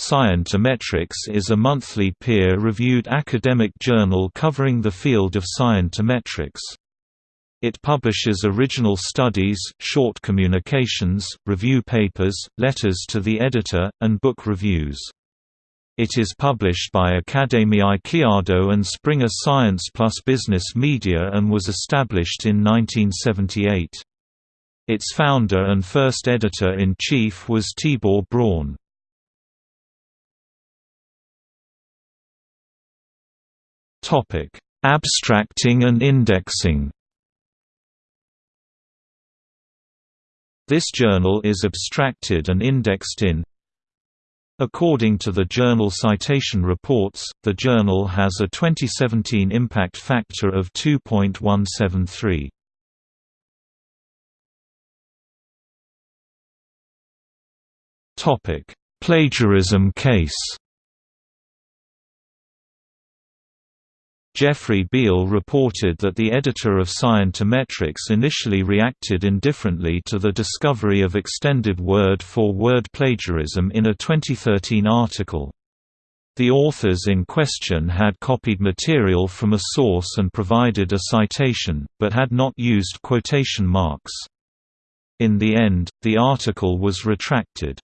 Scientometrics is a monthly peer-reviewed academic journal covering the field of scientometrics. It publishes original studies, short communications, review papers, letters to the editor, and book reviews. It is published by Akadémiai Kiadó and Springer Science plus Business Media and was established in 1978. Its founder and first editor-in-chief was Tibor Braun. Abstracting and indexing This journal is abstracted and indexed in According to the Journal Citation Reports, the journal has a 2017 impact factor of 2.173. Topic: Plagiarism case. Jeffrey Beall reported that the editor of Scientometrics initially reacted indifferently to the discovery of extended word-for-word -word plagiarism in a 2013 article. The authors in question had copied material from a source and provided a citation, but had not used quotation marks. In the end, the article was retracted.